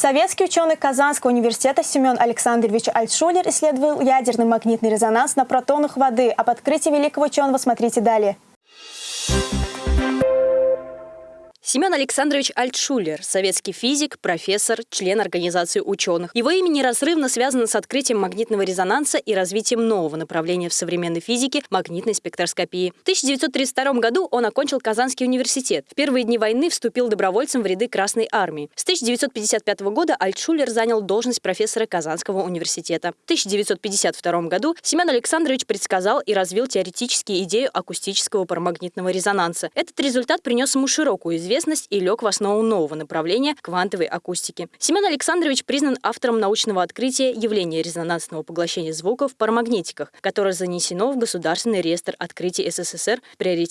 Советский ученый Казанского университета Семен Александрович Альтшулер исследовал ядерный магнитный резонанс на протонах воды. Об открытии великого ученого смотрите далее. Семен Александрович Альтшулер – советский физик, профессор, член Организации ученых. Его имя неразрывно связано с открытием магнитного резонанса и развитием нового направления в современной физике – магнитной спектроскопии. В 1932 году он окончил Казанский университет. В первые дни войны вступил добровольцем в ряды Красной армии. С 1955 года Альтшулер занял должность профессора Казанского университета. В 1952 году Семен Александрович предсказал и развил теоретически идею акустического парамагнитного резонанса. Этот результат принес ему широкую известность известность и лег в основу нового направления квантовой акустики. Семен Александрович признан автором научного открытия явления резонансного поглощения звука в парамагнитиках, которое занесено в Государственный реестр открытий СССР в приоритетных